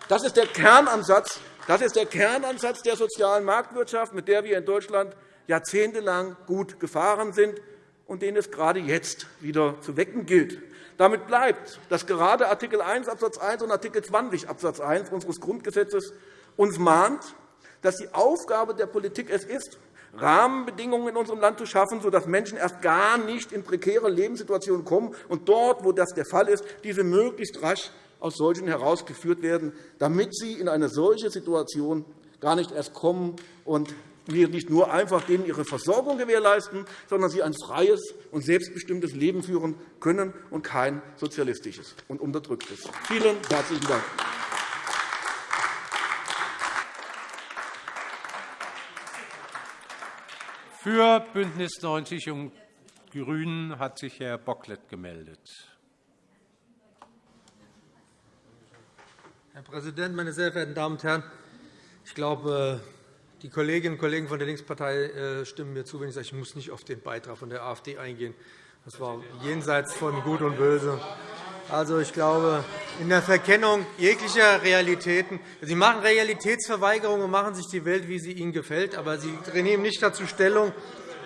Das ist der Kernansatz, das ist der Kernansatz der sozialen Marktwirtschaft, mit der wir in Deutschland jahrzehntelang gut gefahren sind und den es gerade jetzt wieder zu wecken gilt. Damit bleibt, dass gerade Art. 1 Abs. 1 und Art. 20 Abs. 1 unseres Grundgesetzes uns mahnt, dass die Aufgabe der Politik es ist, Rahmenbedingungen in unserem Land zu schaffen, sodass Menschen erst gar nicht in prekäre Lebenssituationen kommen und dort, wo das der Fall ist, diese möglichst rasch aus solchen herausgeführt werden, damit sie in eine solche Situation gar nicht erst kommen und wir nicht nur einfach denen ihre Versorgung gewährleisten, sondern sie ein freies und selbstbestimmtes Leben führen können und kein sozialistisches und unterdrücktes. Vielen herzlichen Dank. Für BÜNDNIS 90 und GRÜNEN hat sich Herr Bocklet gemeldet. Herr Präsident, meine sehr verehrten Damen und Herren! Ich glaube, die Kolleginnen und Kollegen von der Linkspartei äh, stimmen mir zu, wenn ich sage, ich muss nicht auf den Beitrag von der AfD eingehen. Das war jenseits von Gut und Böse. Also, ich glaube, in der Verkennung jeglicher Realitäten. Sie machen Realitätsverweigerung und machen sich die Welt, wie sie ihnen gefällt. Aber Sie nehmen nicht dazu Stellung,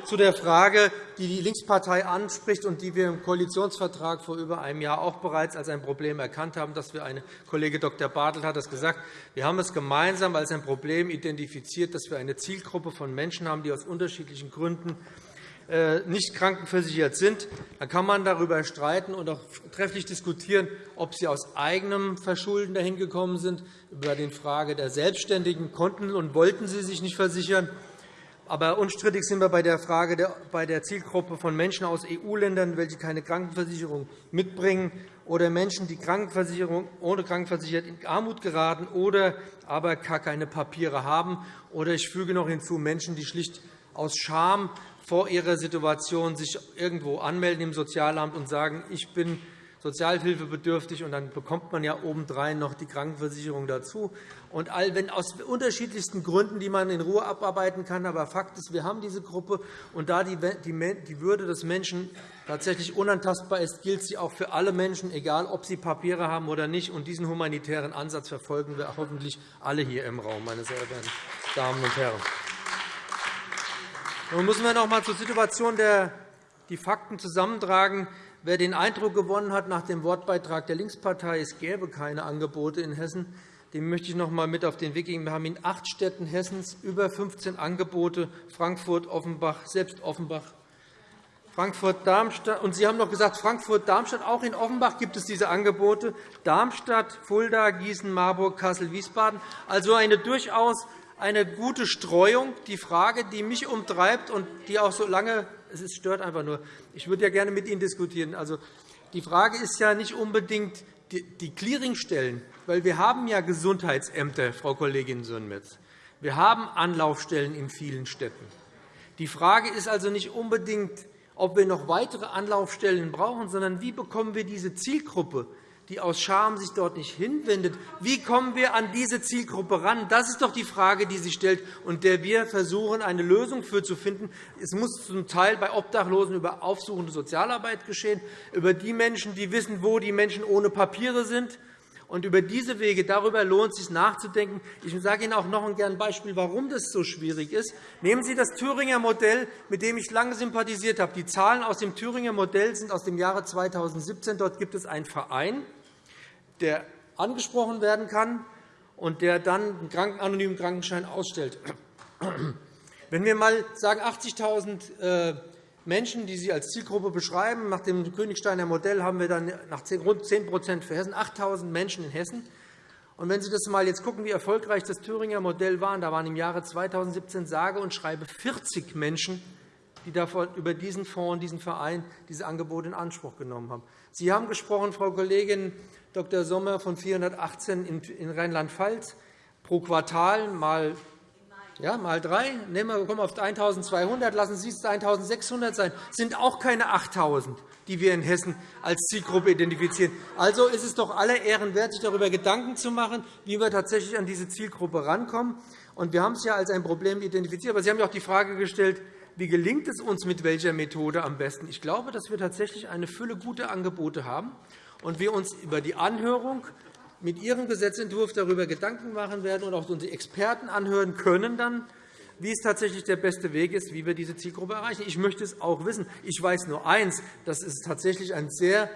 zu der Frage, die die Linkspartei anspricht und die wir im Koalitionsvertrag vor über einem Jahr auch bereits als ein Problem erkannt haben. Dass wir eine Kollege Dr. Bartelt hat das gesagt. Wir haben es gemeinsam als ein Problem identifiziert, dass wir eine Zielgruppe von Menschen haben, die aus unterschiedlichen Gründen äh, nicht krankenversichert sind. Dann kann man darüber streiten und auch trefflich diskutieren, ob sie aus eigenem Verschulden dahin gekommen sind. Über die Frage der Selbstständigen konnten und wollten sie sich nicht versichern. Aber unstrittig sind wir bei der Frage bei der Zielgruppe von Menschen aus EU-Ländern, welche keine Krankenversicherung mitbringen, oder Menschen, die Krankenversicherung, ohne Krankenversichert in Armut geraten oder aber gar keine Papiere haben. Oder ich füge noch hinzu Menschen, die schlicht aus Scham vor ihrer Situation sich irgendwo anmelden im Sozialamt und sagen, ich bin sozialhilfebedürftig, und dann bekommt man ja obendrein noch die Krankenversicherung dazu. Und all, wenn aus unterschiedlichsten Gründen, die man in Ruhe abarbeiten kann, aber Fakt ist, wir haben diese Gruppe, und da die Würde des Menschen tatsächlich unantastbar ist, gilt sie auch für alle Menschen, egal ob sie Papiere haben oder nicht. Und diesen humanitären Ansatz verfolgen wir hoffentlich alle hier im Raum, meine sehr verehrten Damen und Herren. Nun müssen wir noch einmal zur Situation der die Fakten zusammentragen. Wer den Eindruck gewonnen hat nach dem Wortbeitrag der Linkspartei, es gäbe keine Angebote in Hessen, dem möchte ich noch einmal mit auf den Weg geben. Wir haben in acht Städten Hessens über 15 Angebote, Frankfurt, Offenbach, selbst Offenbach, Frankfurt, Darmstadt. Und Sie haben noch gesagt, Frankfurt, Darmstadt. Auch in Offenbach gibt es diese Angebote. Darmstadt, Fulda, Gießen, Marburg, Kassel, Wiesbaden. Also eine durchaus eine gute Streuung. Die Frage, die mich umtreibt und die auch so lange es stört einfach nur. Ich würde ja gerne mit Ihnen diskutieren. Also, die Frage ist ja nicht unbedingt die Clearingstellen, weil wir haben ja Gesundheitsämter, Frau Kollegin Sönmez. Wir haben Anlaufstellen in vielen Städten. Die Frage ist also nicht unbedingt, ob wir noch weitere Anlaufstellen brauchen, sondern wie bekommen wir diese Zielgruppe die aus Scham sich dort nicht hinwendet. Wie kommen wir an diese Zielgruppe ran? Das ist doch die Frage, die sich stellt und der wir versuchen, eine Lösung für zu finden. Es muss zum Teil bei Obdachlosen über aufsuchende Sozialarbeit geschehen, über die Menschen, die wissen, wo die Menschen ohne Papiere sind. Und über diese Wege, darüber lohnt es sich nachzudenken. Ich sage Ihnen auch noch ein Beispiel, warum das so schwierig ist. Nehmen Sie das Thüringer Modell, mit dem ich lange sympathisiert habe. Die Zahlen aus dem Thüringer Modell sind aus dem Jahre 2017. Dort gibt es einen Verein, der angesprochen werden kann und der dann einen anonymen Krankenschein ausstellt. Wenn wir einmal sagen, 80.000 Menschen, die Sie als Zielgruppe beschreiben. Nach dem Königsteiner Modell haben wir dann nach rund 10% für Hessen 8.000 Menschen in Hessen. Und wenn Sie das mal jetzt gucken, wie erfolgreich das Thüringer Modell war, da waren im Jahre 2017 sage und schreibe 40 Menschen, die davon über diesen Fonds, diesen Verein, diese Angebote in Anspruch genommen haben. Sie haben gesprochen, Frau Kollegin Dr. Sommer, von 418 in Rheinland-Pfalz pro Quartal mal ja, mal drei, nehmen wir, kommen auf 1.200, lassen Sie es 1.600 sein, Das sind auch keine 8.000, die wir in Hessen als Zielgruppe identifizieren. Also ist es doch aller Ehren wert, sich darüber Gedanken zu machen, wie wir tatsächlich an diese Zielgruppe rankommen. Und wir haben es ja als ein Problem identifiziert. Aber Sie haben ja auch die Frage gestellt, wie gelingt es uns mit welcher Methode am besten? Ich glaube, dass wir tatsächlich eine Fülle guter Angebote haben und wir uns über die Anhörung mit Ihrem Gesetzentwurf darüber Gedanken machen werden und auch unsere Experten anhören können, dann, wie es tatsächlich der beste Weg ist, wie wir diese Zielgruppe erreichen. Ich möchte es auch wissen. Ich weiß nur eins, dass es tatsächlich ein sehr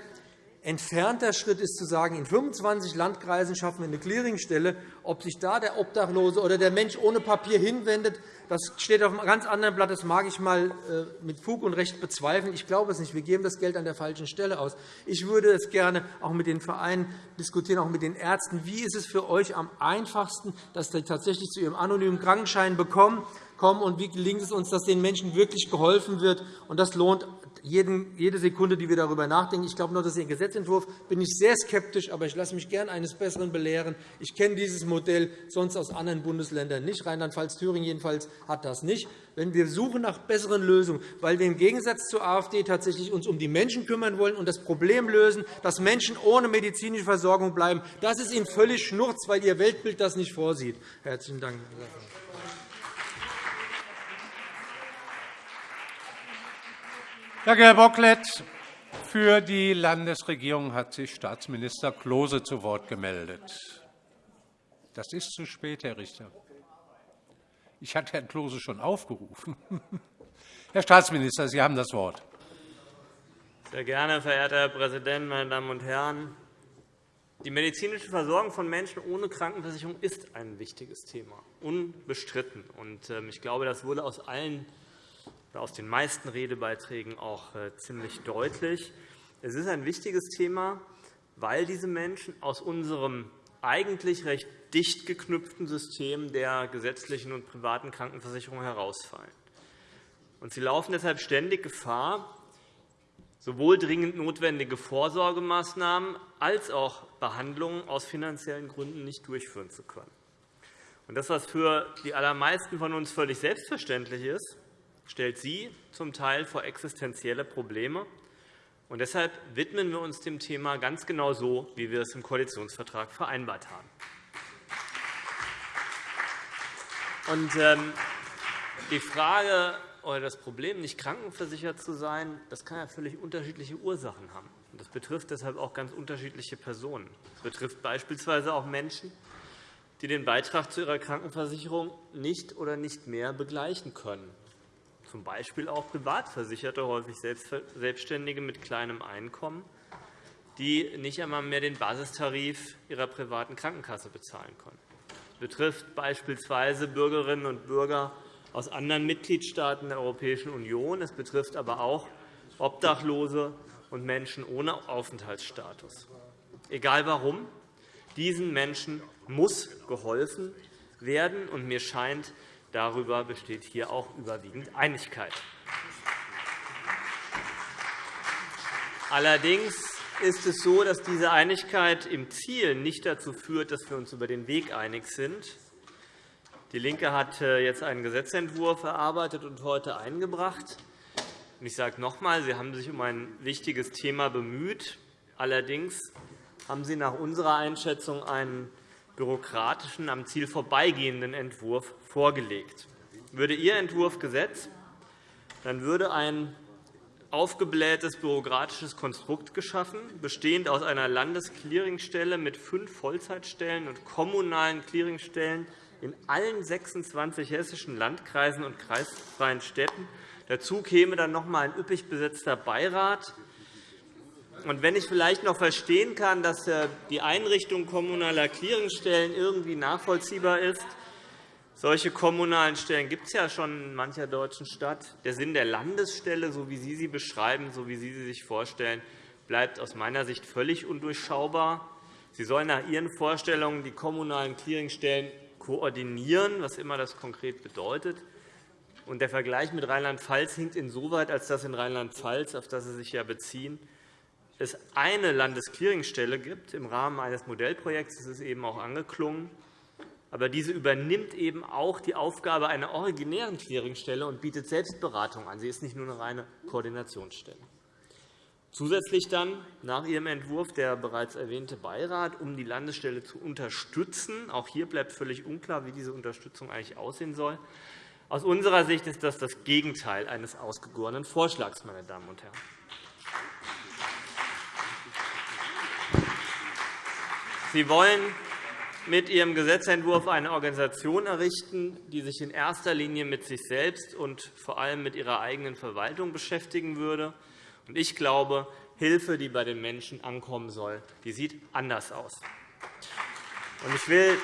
entfernter Schritt ist, zu sagen, in 25 Landkreisen schaffen wir eine Clearingstelle. Ob sich da der Obdachlose oder der Mensch ohne Papier hinwendet, das steht auf einem ganz anderen Blatt. Das mag ich einmal äh, mit Fug und Recht bezweifeln. Ich glaube es nicht. Wir geben das Geld an der falschen Stelle aus. Ich würde es gerne auch mit den Vereinen diskutieren, auch mit den Ärzten. Wie ist es für euch am einfachsten, dass sie tatsächlich zu ihrem anonymen Krankenschein kommen und wie gelingt es uns, dass den Menschen wirklich geholfen wird. das lohnt jede Sekunde, die wir darüber nachdenken. Ich glaube nur, dass Ihr Gesetzentwurf bin ich sehr skeptisch, aber ich lasse mich gern eines Besseren belehren. Ich kenne dieses Modell sonst aus anderen Bundesländern nicht. Rheinland-Pfalz, Thüringen jedenfalls hat das nicht. Wenn wir suchen nach besseren Lösungen, weil wir im Gegensatz zur AfD tatsächlich uns um die Menschen kümmern wollen und das Problem lösen, dass Menschen ohne medizinische Versorgung bleiben, das ist Ihnen völlig schnurz, weil Ihr Weltbild das nicht vorsieht. Herzlichen Dank. Danke, Herr Bocklet. Für die Landesregierung hat sich Staatsminister Klose zu Wort gemeldet. Das ist zu spät, Herr Richter. Ich hatte Herrn Klose schon aufgerufen. Herr Staatsminister, Sie haben das Wort. Sehr gerne, verehrter Herr Präsident, meine Damen und Herren! Die medizinische Versorgung von Menschen ohne Krankenversicherung ist ein wichtiges Thema, unbestritten. Ähm, ich glaube, das wurde aus allen aus den meisten Redebeiträgen auch äh, ziemlich deutlich. Es ist ein wichtiges Thema, weil diese Menschen aus unserem eigentlich recht dicht geknüpften System der gesetzlichen und privaten Krankenversicherung herausfallen. Sie laufen deshalb ständig Gefahr, sowohl dringend notwendige Vorsorgemaßnahmen als auch Behandlungen aus finanziellen Gründen nicht durchführen zu können. Das, was für die allermeisten von uns völlig selbstverständlich ist, stellt sie zum Teil vor existenzielle Probleme. Und deshalb widmen wir uns dem Thema ganz genau so, wie wir es im Koalitionsvertrag vereinbart haben. Und, ähm, die Frage oder das Problem, nicht krankenversichert zu sein, das kann ja völlig unterschiedliche Ursachen haben. Das betrifft deshalb auch ganz unterschiedliche Personen. Es betrifft beispielsweise auch Menschen, die den Beitrag zu ihrer Krankenversicherung nicht oder nicht mehr begleichen können z. B. auch Privatversicherte, häufig Selbstständige mit kleinem Einkommen, die nicht einmal mehr den Basistarif ihrer privaten Krankenkasse bezahlen können. Das betrifft beispielsweise Bürgerinnen und Bürger aus anderen Mitgliedstaaten der Europäischen Union. Es betrifft aber auch Obdachlose und Menschen ohne Aufenthaltsstatus. Egal warum, diesen Menschen muss geholfen werden. Mir scheint, Darüber besteht hier auch überwiegend Einigkeit. Allerdings ist es so, dass diese Einigkeit im Ziel nicht dazu führt, dass wir uns über den Weg einig sind. DIE LINKE hat äh, jetzt einen Gesetzentwurf erarbeitet und heute eingebracht. Ich sage noch einmal, Sie haben sich um ein wichtiges Thema bemüht. Allerdings haben Sie nach unserer Einschätzung einen bürokratischen, am Ziel vorbeigehenden Entwurf vorgelegt. Würde Ihr Entwurf Gesetz, dann würde ein aufgeblähtes bürokratisches Konstrukt geschaffen, bestehend aus einer Landesclearingstelle mit fünf Vollzeitstellen und kommunalen Clearingstellen in allen 26 hessischen Landkreisen und kreisfreien Städten. Dazu käme dann noch einmal ein üppig besetzter Beirat. Und wenn ich vielleicht noch verstehen kann, dass äh, die Einrichtung kommunaler Clearingstellen irgendwie nachvollziehbar ist, solche kommunalen Stellen gibt es ja schon in mancher deutschen Stadt. Der Sinn der Landesstelle, so wie Sie sie beschreiben, so wie Sie sie sich vorstellen, bleibt aus meiner Sicht völlig undurchschaubar. Sie sollen nach Ihren Vorstellungen die kommunalen Clearingstellen koordinieren, was immer das konkret bedeutet. Und der Vergleich mit Rheinland-Pfalz hinkt insoweit, als dass in Rheinland-Pfalz, auf das Sie sich ja beziehen, es eine Landesclearingstelle gibt im Rahmen eines Modellprojekts. Das ist eben auch angeklungen. Aber diese übernimmt eben auch die Aufgabe einer originären Clearingstelle und bietet Selbstberatung an. Sie ist nicht nur eine reine Koordinationsstelle. Zusätzlich dann nach Ihrem Entwurf der bereits erwähnte Beirat, um die Landesstelle zu unterstützen. Auch hier bleibt völlig unklar, wie diese Unterstützung eigentlich aussehen soll. Aus unserer Sicht ist das das Gegenteil eines ausgegorenen Vorschlags, meine Damen und Herren. Sie wollen mit Ihrem Gesetzentwurf eine Organisation errichten, die sich in erster Linie mit sich selbst und vor allem mit ihrer eigenen Verwaltung beschäftigen würde. Ich glaube, Hilfe, die bei den Menschen ankommen soll, die sieht anders aus. Ich will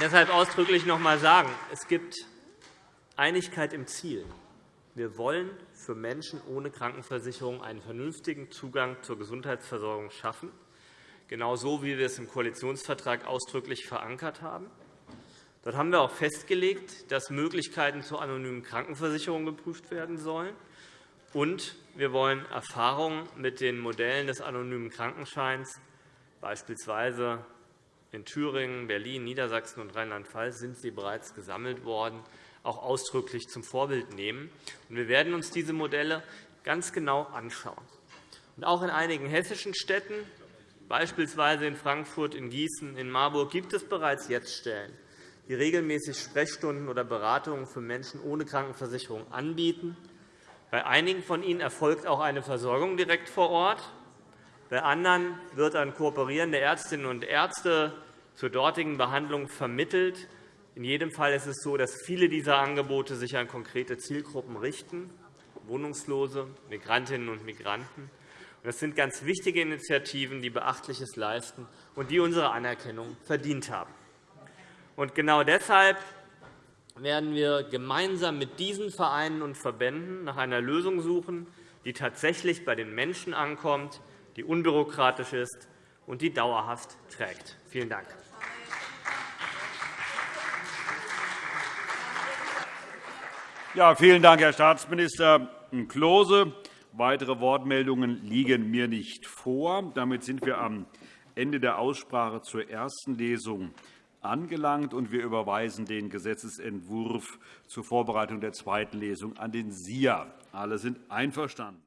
deshalb ausdrücklich noch einmal sagen, es gibt Einigkeit im Ziel. Wir wollen für Menschen ohne Krankenversicherung einen vernünftigen Zugang zur Gesundheitsversorgung schaffen genauso wie wir es im Koalitionsvertrag ausdrücklich verankert haben. Dort haben wir auch festgelegt, dass Möglichkeiten zur anonymen Krankenversicherung geprüft werden sollen. Und wir wollen Erfahrungen mit den Modellen des anonymen Krankenscheins, beispielsweise in Thüringen, Berlin, Niedersachsen und Rheinland-Pfalz sind sie bereits gesammelt worden, auch ausdrücklich zum Vorbild nehmen. Wir werden uns diese Modelle ganz genau anschauen. Auch in einigen hessischen Städten Beispielsweise in Frankfurt, in Gießen, in Marburg gibt es bereits jetzt Stellen, die regelmäßig Sprechstunden oder Beratungen für Menschen ohne Krankenversicherung anbieten. Bei einigen von ihnen erfolgt auch eine Versorgung direkt vor Ort. Bei anderen wird an kooperierende Ärztinnen und Ärzte zur dortigen Behandlung vermittelt. In jedem Fall ist es so, dass viele dieser Angebote sich an konkrete Zielgruppen richten, Wohnungslose, Migrantinnen und Migranten. Das sind ganz wichtige Initiativen, die Beachtliches leisten und die unsere Anerkennung verdient haben. Und genau deshalb werden wir gemeinsam mit diesen Vereinen und Verbänden nach einer Lösung suchen, die tatsächlich bei den Menschen ankommt, die unbürokratisch ist und die dauerhaft trägt. Vielen Dank. Ja, vielen Dank, Herr Staatsminister Klose. Weitere Wortmeldungen liegen mir nicht vor. Damit sind wir am Ende der Aussprache zur ersten Lesung angelangt, und wir überweisen den Gesetzentwurf zur Vorbereitung der zweiten Lesung an den SIA. Alle sind einverstanden.